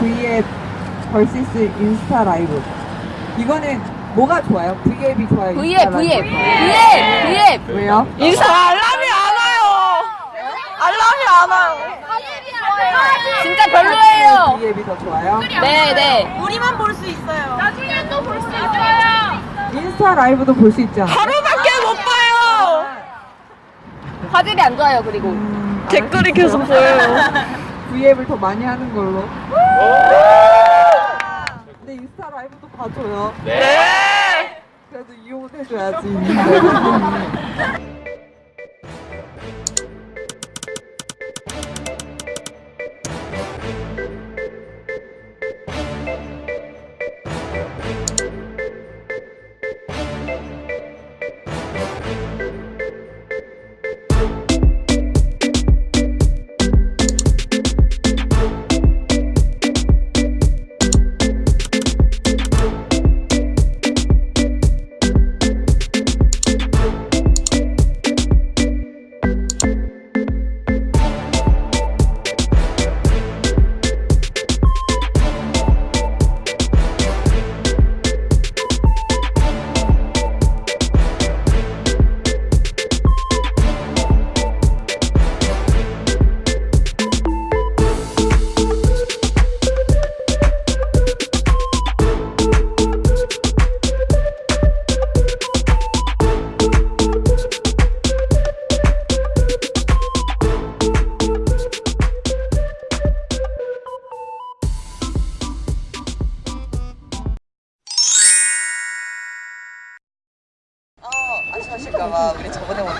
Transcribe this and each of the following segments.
V앱 vs 인스타 라이브. 이거는 뭐가 좋아요? V앱이 좋아요? V앱, V앱? V앱, V앱. 왜요? 인스타 알람이 안 와요. 알람이 안 와요. 진짜 별로예요. V앱이 더 좋아요? 네, 네. 우리만 볼 수 있어요. 나중에 또 볼 수 있어요. 인스타 라이브도 볼 수 있잖아. 하루밖에 못 봐요. 화질이 안 좋아요, 그리고. 음, 댓글이 계속 보여요. V앱을 더 많이 하는 걸로. 근데 인스타 라이브도 봐줘요. 네. 그래도 이용은 해줘야지.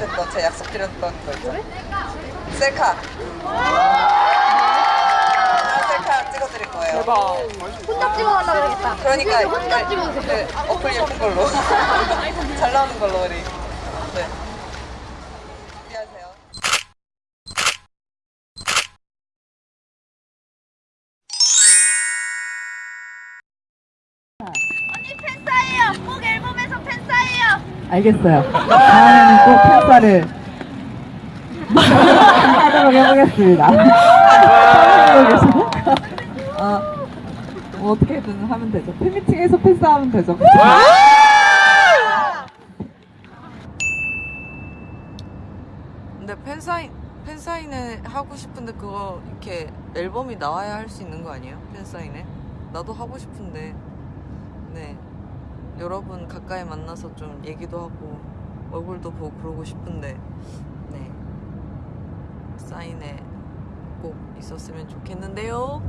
못했던 제 약속 드렸던 거 있죠? 셀카. 아, 셀카 찍어드릴 거예요. 혼자 찍어달라 그러겠다. 그러니까 혼자 그, 그 어플 예쁜 걸로 잘 나오는 걸로 우리. 네. 준비하세요. 언니 팬싸예요. 꼭 앨범에서 팬싸예요. 알겠어요. 다음에는 꼭 팬사를 하도록 해보겠습니다. 어, 뭐 어떻게든 하면 되죠. 팬미팅에서 팬싸하면 되죠. 근데 팬사인 팬사인회 하고 싶은데 그거 이렇게 앨범이 나와야 할 수 있는 거 아니에요? 팬사인회? 나도 하고 싶은데 네 여러분 가까이 만나서 좀 얘기도 하고 얼굴도 보고 그러고 싶은데 네. 사인회 꼭 있었으면 좋겠는데요.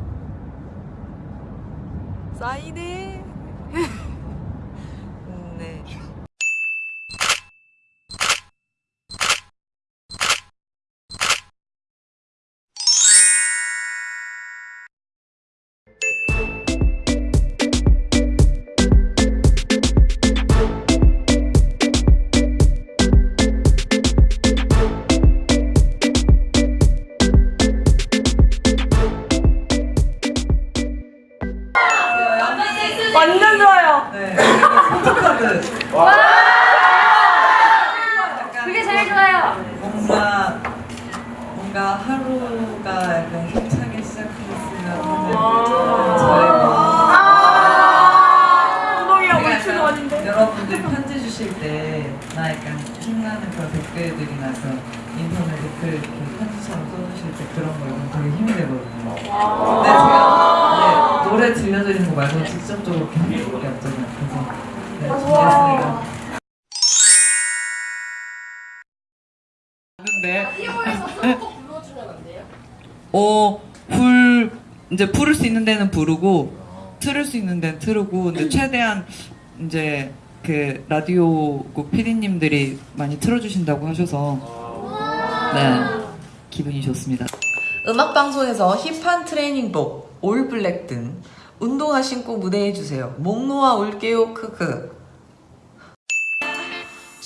사인회 포토카드. 그게 제일 좋아요. 뭔가 뭔가 하루가 약간 힘차게 시작했으면 하는 저의 물추는 약간 원인데. 여러분들 편지 주실 때 나 약간 힘나는 그런 댓글들이나 그런 인터넷 댓글 이렇게 편지처럼 써주실 때 그런 거 읽으면 되게 힘이 되거든요. 근데 제가 네, 노래 들려드리는 거 말고 직접적으로 이렇게 준비했습니다. 어, 불 이제 부를 수 있는 데는 부르고 틀을 수 있는 데는 틀고 근데 최대한 이제 그 라디오국 PD님들이 많이 틀어주신다고 하셔서 네 기분이 좋습니다. 음악 방송에서 힙한 트레이닝복, 올블랙 등 운동화 신고 무대해 주세요. 목 놓아 올게요. 크크.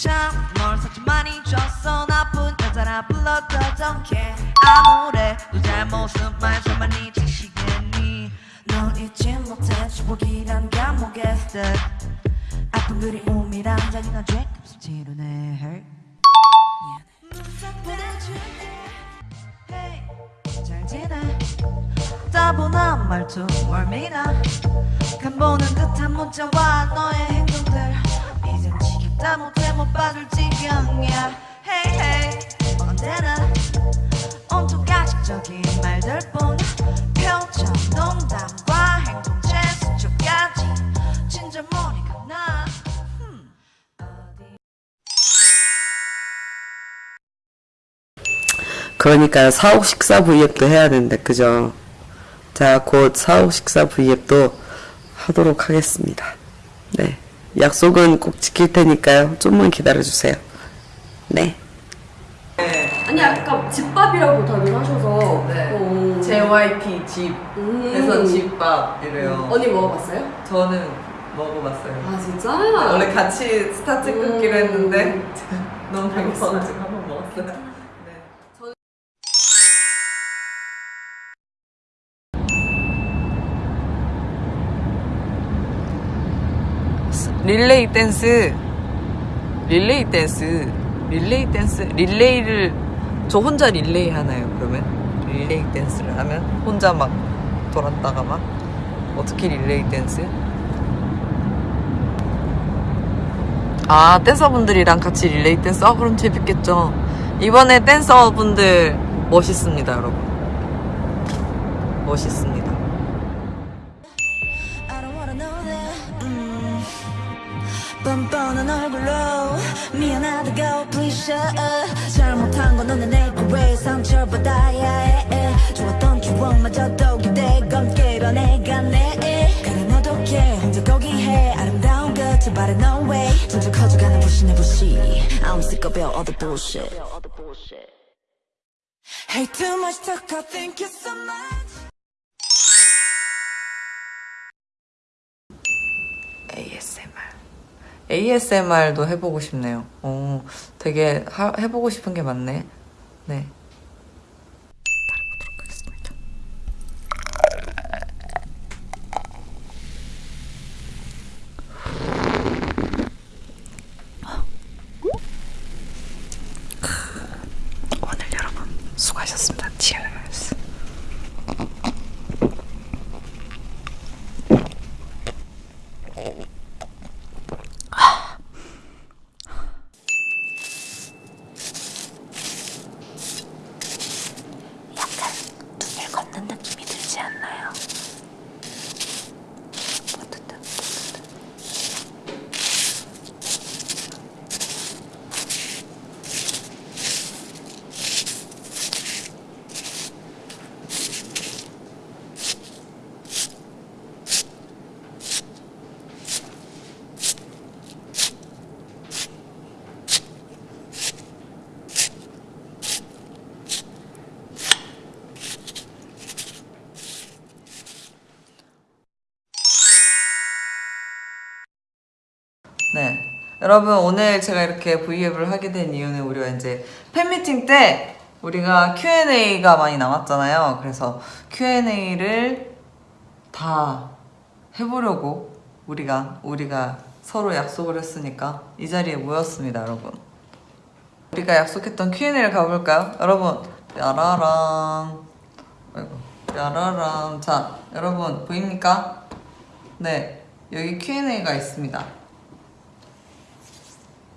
참널 상처 많이 줬어. 나쁜 여자라 불러도 don't care 아무래도 잘못은 말좀 많이 지시겠니? 널 잊지 못해. 추억이란 감옥에 stuck 아픈 그리움이란 잔인한 죄값을 치르네. hurt 지내. 차분한 말투 멀미나. 간보는 듯한 문자와 너의 지경이야. Hey hey. 언제나 온통 가식적인 말들뿐 표정 농담과 행동 제스처까지. 진짜 머리가 나. 그러니까요 사옥 식사 V앱도 해야 되는데 그죠? 자 곧 사옥 식사 V앱도 하도록 하겠습니다. 네 약속은 꼭 지킬 테니까요 좀만 기다려주세요. 네. 아니 아까 집밥이라고 다들 하셔서 네. 어, JYP 집 음. 그래서 집밥 이래요. 언니 먹어봤어요? 저는 먹어봤어요. 아 진짜? 원래 같이 스타트 끊기로 음. 했는데 너무. 배고파가지고 한번 먹었어요. 릴레이 댄스 릴레이 댄스 릴레이 댄스 릴레이를 저 혼자 릴레이 하나요 그러면? 릴레이 댄스를 하면 혼자 막 돌았다가 막 어떻게 릴레이 댄스? 아 댄서분들이랑 같이 릴레이 댄스? 아 그럼 재밌겠죠. 이번에 댄서분들 멋있습니다 여러분. 멋있습니다 얼굴로 미안하다고 please shut up 잘못한 건 너는 내게 왜 상처받아야 해 좋았던 추억마저도 기대건 깨려 내가 내 그래 너도 걔 혼자 거기 해. 아름다운 끝을 바래 no way. 점점 커져가는 내 부시. I'm sick of all the bullshit. Hey too much talk I thank you so much ASMR도 해보고 싶네요. 어, 되게 하- 해보고 싶은 게 많네. 네 걷는 느낌이 들지 않나요? 어떻다, 어떻다. 네. 여러분, 오늘 제가 이렇게 V앱을 하게 된 이유는 우리가 이제 팬미팅 때 우리가 Q&A가 많이 남았잖아요. 그래서 Q&A를 다 해보려고 우리가, 우리가 서로 약속을 했으니까 이 자리에 모였습니다, 여러분. 우리가 약속했던 Q&A를 가볼까요? 여러분, 야라랑. 아이고, 야라랑. 자, 여러분, 보입니까? 네. 여기 Q&A가 있습니다.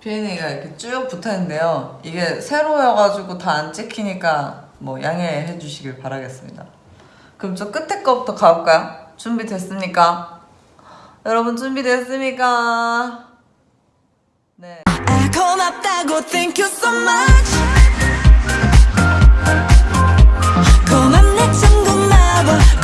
Q&A가 이렇게 쭉 붙어있는데요. 이게 세로여가지고 다 안 찍히니까 뭐 양해해 주시길 바라겠습니다. 그럼 저 끝에 거부터 가볼까요? 준비됐습니까? 여러분 준비됐습니까? 네. 아 고맙다고 thank you so much 고맙네 친구 마법